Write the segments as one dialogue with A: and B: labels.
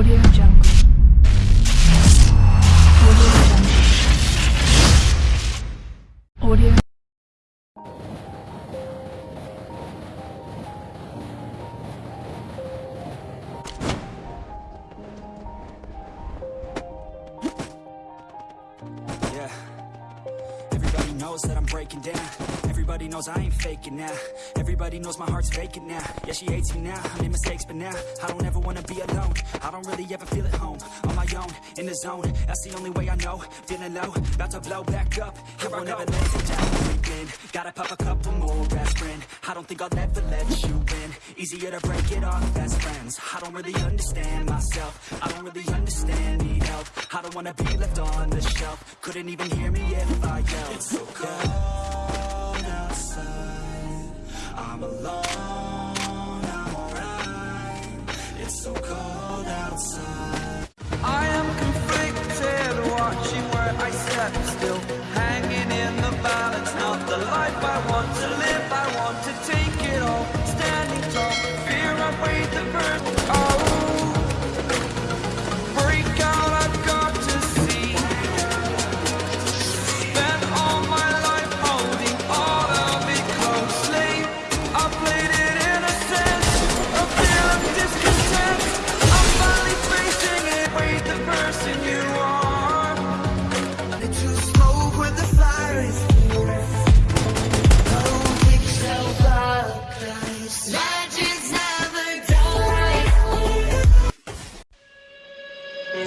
A: Audio Jungle. Audio Jungle. Audio.
B: Yeah. Everybody knows that I'm breaking down. Everybody knows I ain't faking now. Everybody knows my heart's vacant now. Yeah, she hates me now. I made mistakes, but now I don't ever wanna be alone. I don't really ever feel at home. On my own, in the zone. That's the only way I know. Feeling low, about to blow back up. Here I won't ever let you down. Gotta pop a couple more aspirin. I don't think I'll ever let you win Easier to break it off best friends. I don't really understand myself. I don't really understand, need help. I don't wanna be left on the shelf. Couldn't even hear me if I yelled. It's so cold Still hanging in the balance. Not the life I want to live,
C: I want to take it all. Standing tall, fear I weighed the burden.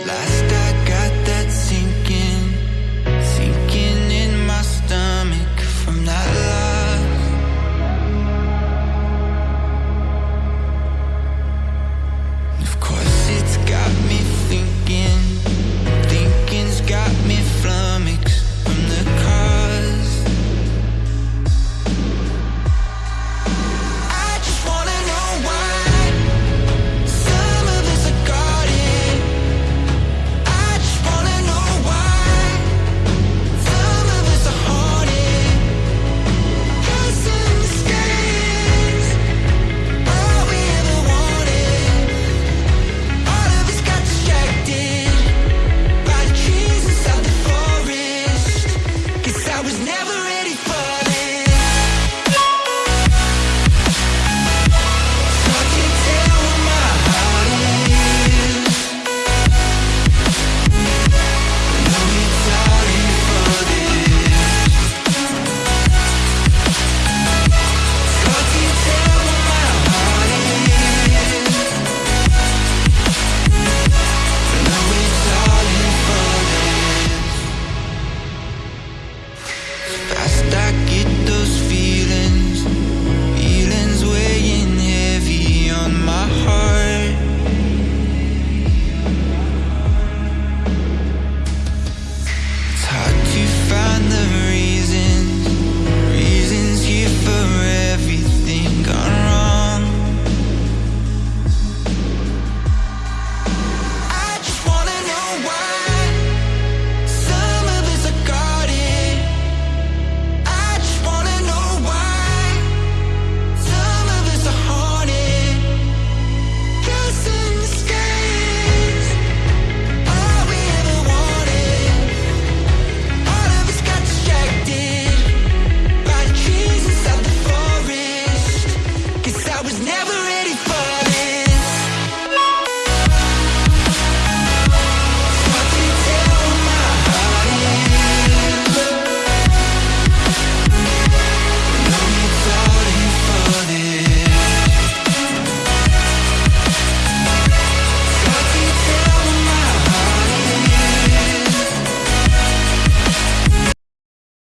C: La was never